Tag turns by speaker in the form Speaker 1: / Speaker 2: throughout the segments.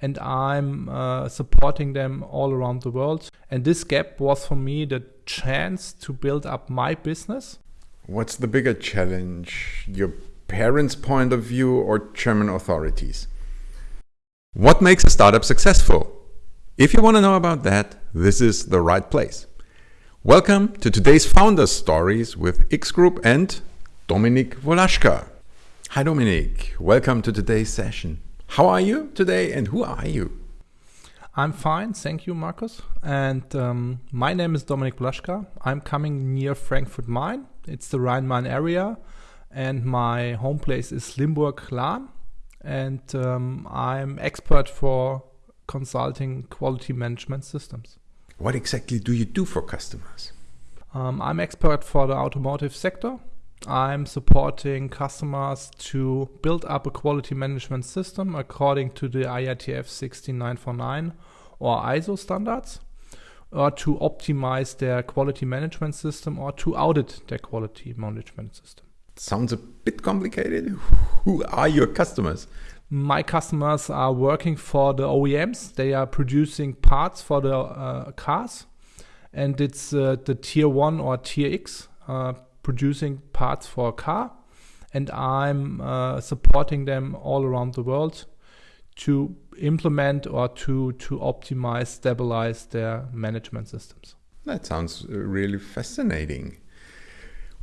Speaker 1: and I'm uh, supporting them all around the world. And this gap was for me the chance to build up my business.
Speaker 2: What's the bigger challenge, your parents' point of view or German authorities? What makes a startup successful? If you want to know about that, this is the right place. Welcome to today's Founder Stories with X Group and Dominik Wolashka. Hi Dominik, welcome to today's session. How are you today and who are you?
Speaker 1: I'm fine, thank you, Markus. And um, my name is Dominik Blaschka. I'm coming near Frankfurt Main. It's the Rhine Main area, and my home place is Limburg-Lahn. And um, I'm expert for consulting quality management systems.
Speaker 2: What exactly do you do for customers?
Speaker 1: Um, I'm expert for the automotive sector. I'm supporting customers to build up a quality management system according to the IATF 16949 or ISO standards, or to optimize their quality management system or to audit their quality management system.
Speaker 2: Sounds a bit complicated. Who are your customers?
Speaker 1: My customers are working for the OEMs. They are producing parts for the uh, cars, and it's uh, the tier one or tier X uh, producing parts for a car, and I'm uh, supporting them all around the world to implement or to to optimize, stabilize their management systems.
Speaker 2: That sounds uh, really fascinating.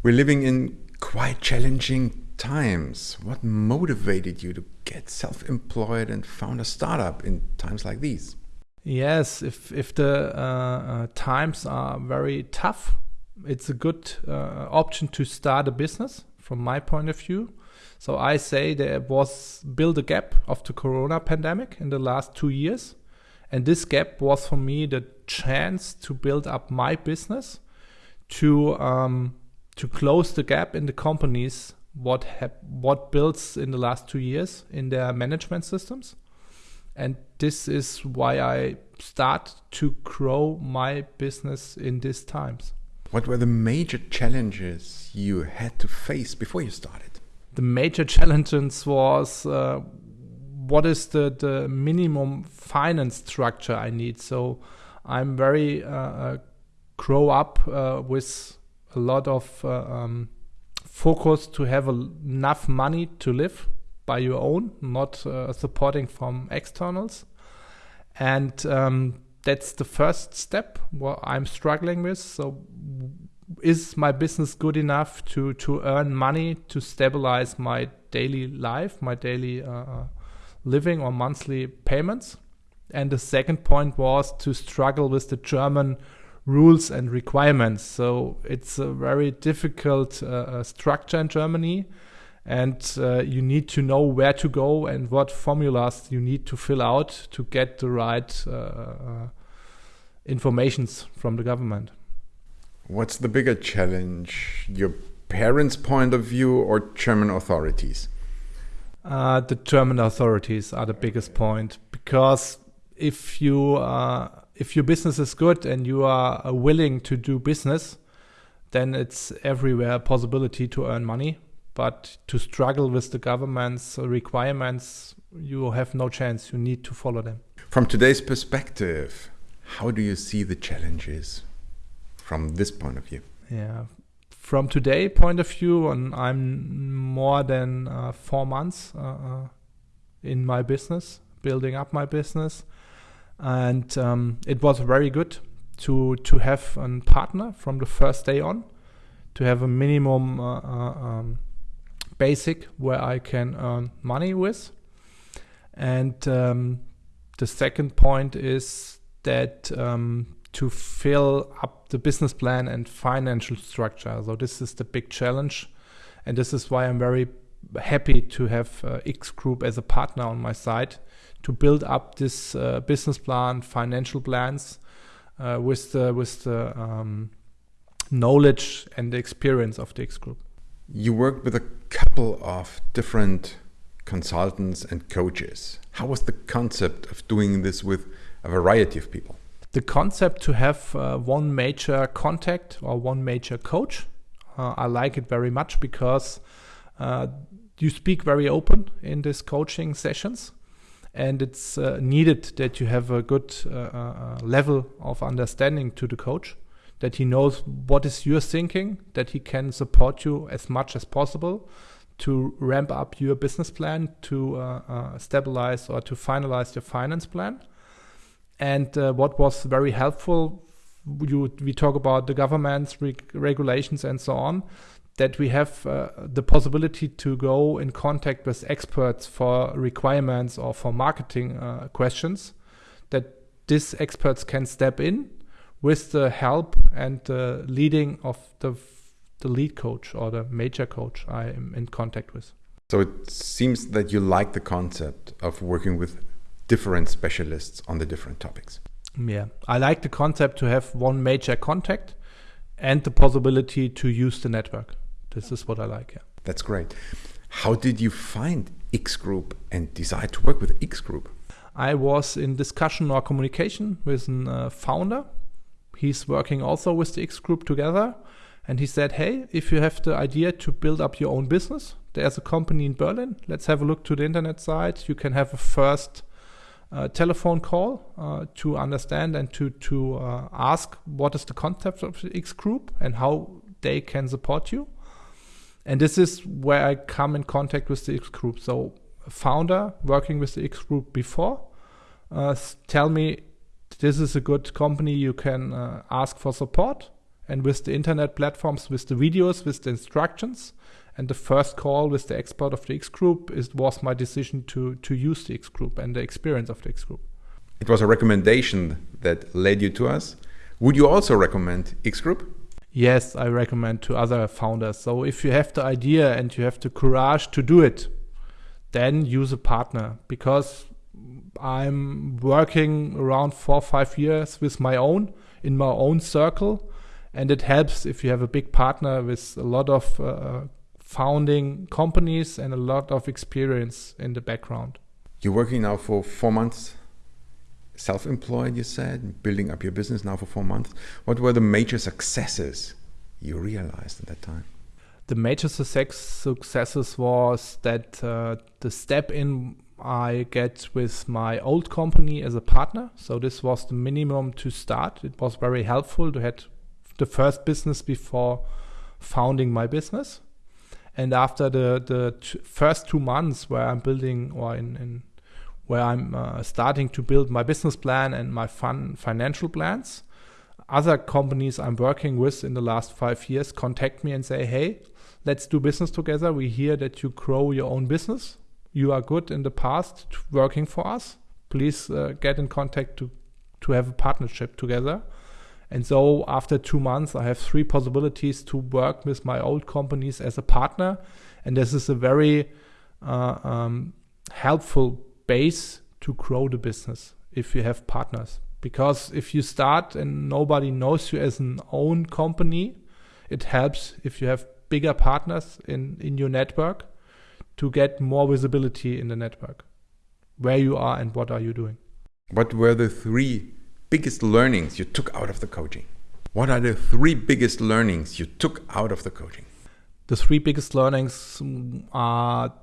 Speaker 2: We're living in quite challenging times. What motivated you to get self-employed and found a startup in times like these?
Speaker 1: Yes, if if the uh, uh, times are very tough, it's a good uh, option to start a business from my point of view. So I say there was build a gap of the corona pandemic in the last two years. And this gap was for me the chance to build up my business, to um, to close the gap in the companies what what builds in the last two years in their management systems. And this is why I start to grow my business in these times.
Speaker 2: What were the major challenges you had to face before you started?
Speaker 1: The major challenges was uh, what is the, the minimum finance structure I need. So I'm very uh, uh grow up uh, with a lot of uh, um, focus to have enough money to live by your own, not uh, supporting from externals. And um, that's the first step what I'm struggling with. So is my business good enough to to earn money to stabilize my daily life, my daily uh, uh, living or monthly payments? And the second point was to struggle with the German rules and requirements. So it's a very difficult uh, uh structure in Germany and uh, you need to know where to go and what formulas you need to fill out to get the right uh, uh, informations from the government.
Speaker 2: What's the bigger challenge, your parents' point of view or German authorities?
Speaker 1: Uh, the German authorities are the biggest point because if you uh, if your business is good and you are willing to do business, then it's everywhere a possibility to earn money but to struggle with the government's requirements, you have no chance. You need to follow them.
Speaker 2: From today's perspective, how do you see the challenges from this point of view?
Speaker 1: Yeah, from today point of view, and I'm more than uh, four months uh, uh, in my business, building up my business, and um, it was very good to to have a partner from the first day on, to have a minimum uh, uh, um, basic where I can earn money with. And um, the second point is that um, to fill up the business plan and financial structure. So this is the big challenge, and this is why I'm very happy to have uh, X Group as a partner on my side to build up this uh, business plan, financial plans uh, with the with the um, knowledge and the experience of the X Group.
Speaker 2: You worked with a couple of different consultants and coaches. How was the concept of doing this with a variety of people?
Speaker 1: The concept to have uh, one major contact or one major coach, uh, I like it very much because uh, you speak very open in these coaching sessions and it's uh, needed that you have a good uh, uh, level of understanding to the coach that he knows what is your thinking that he can support you as much as possible to ramp up your business plan to uh, uh, stabilize or to finalize your finance plan. And uh, what was very helpful you, we talk about the government's reg- regulations and so on that we have uh, the possibility to go in contact with experts for requirements or for marketing uh, questions that these experts can step in with the help and the leading of the the lead coach or the major coach I am in contact with.
Speaker 2: So it seems that you like the concept of working with different specialists on the different topics.
Speaker 1: Yeah, I like the concept to have one major contact and the possibility to use the network. This is what I like. Yeah.
Speaker 2: That's great. How did you find X Group and decide to work with X Group?
Speaker 1: I was in discussion or communication with a uh, founder. He's working also with the X Group together. And he said, Hey, if you have the idea to build up your own business, there's a company in Berlin. Let's have a look to the internet site. You can have a first uh, telephone call uh, to understand and to, to uh, ask what is the concept of the X Group and how they can support you and this is where I come in contact with the X group. So, founder working with the X group before, uh, tell me this is a good company. You can uh, ask for support, and with the internet platforms, with the videos, with the instructions, and the first call with the expert of the X group is was my decision to to use the X group and the experience of the X group.
Speaker 2: It was a recommendation that led you to us. Would you also recommend X group?
Speaker 1: yes, I recommend to other founders. So if you have the idea and you have the courage to do it, then use a partner because I'm working around four or five years with my own in my own circle, and it helps if you have a big partner with a lot of uh, founding companies and a lot of experience in the background.
Speaker 2: You're working now for four months self-employed you said building up your business now for four months. What were the major successes you realized at that time?
Speaker 1: The major success successes was that uh, the step in I get with my old company as a partner. So this was the minimum to start. It was very helpful to have the first business before founding my business. And after the the first two months where I'm building or in, in where I'm uh, starting to build my business plan and my fun financial plans. Other companies I'm working with in the last five years contact me and say, hey, let's do business together. We hear that you grow your own business. You are good in the past working for us. Please uh, get in contact to, to have a partnership together. And so after two months, I have three possibilities to work with my old companies as a partner. And this is a very uh, um, helpful base to grow the business if you have partners. Because if you start and nobody knows you as an own company, it helps if you have bigger partners in, in your network to get more visibility in the network. Where you are and what are you doing.
Speaker 2: What were the three biggest learnings you took out of the coaching? What are the three biggest learnings you took out of the coaching?
Speaker 1: The three biggest learnings are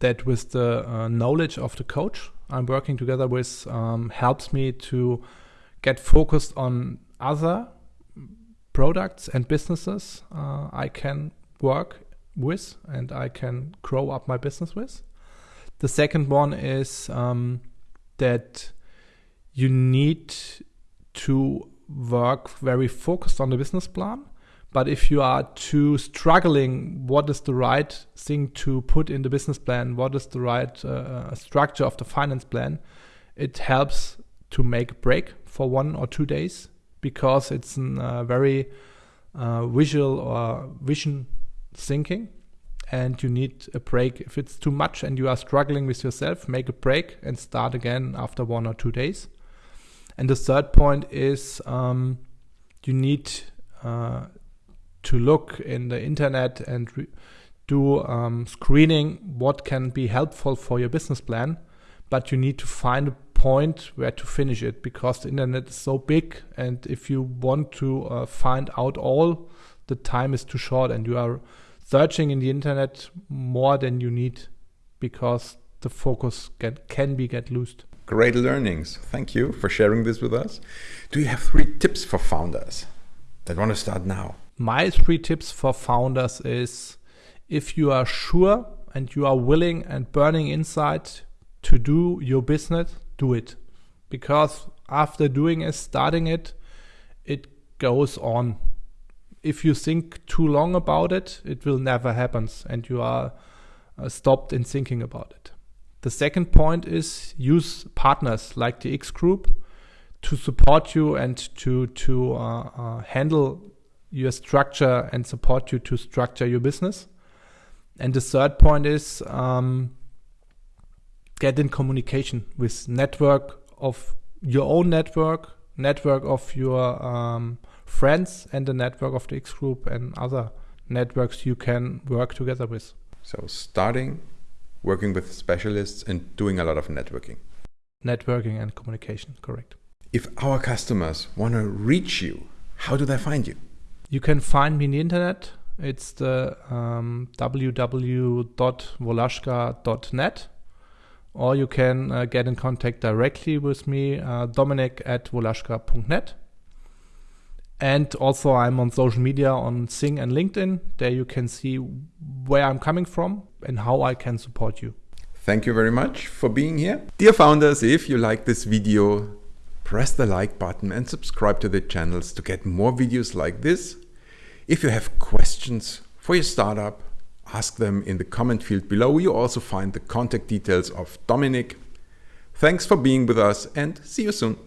Speaker 1: that with the uh, knowledge of the coach I'm working together with um, helps me to get focused on other products and businesses uh, I can work with and I can grow up my business with. The second one is um, that you need to work very focused on the business plan but if you are too struggling, what is the right thing to put in the business plan? What is the right uh, uh, structure of the finance plan? It helps to make a break for one or two days because it's a uh, very uh, visual or vision thinking and you need a break. If it's too much and you are struggling with yourself, make a break and start again after one or two days. And the third point is um, you need uh, to look in the internet and re- do um, screening what can be helpful for your business plan but you need to find a point where to finish it because the internet is so big and if you want to uh, find out all the time is too short and you are searching in the internet more than you need because the focus get, can be get loosed.
Speaker 2: Great learnings. Thank you for sharing this with us. Do you have three tips for founders that want to start now?
Speaker 1: My three tips for founders is if you are sure and you are willing and burning inside to do your business, do it. Because after doing it, starting it, it goes on. If you think too long about it, it will never happen and you are uh, stopped in thinking about it. The second point is use partners like the X Group to support you and to to uh, uh, handle your structure and support you to structure your business. And the third point is um, get in communication with network of your own network, network of your um, friends, and the network of the X Group and other networks you can work together with.
Speaker 2: So starting working with specialists and doing a lot of networking.
Speaker 1: Networking and communication, correct.
Speaker 2: If our customers want to reach you, how do they find you?
Speaker 1: You can find me in the internet. It's the um, www.wolashka.net or you can uh, get in contact directly with me, uh, Dominic at wolashka.net. And also, I'm on social media on Xing and LinkedIn. There you can see where I'm coming from and how I can support you.
Speaker 2: Thank you very much for being here. Dear founders, if you like this video, press the like button and subscribe to the channels to get more videos like this. If you have questions for your startup, ask them in the comment field below. You also find the contact details of Dominic. Thanks for being with us and see you soon.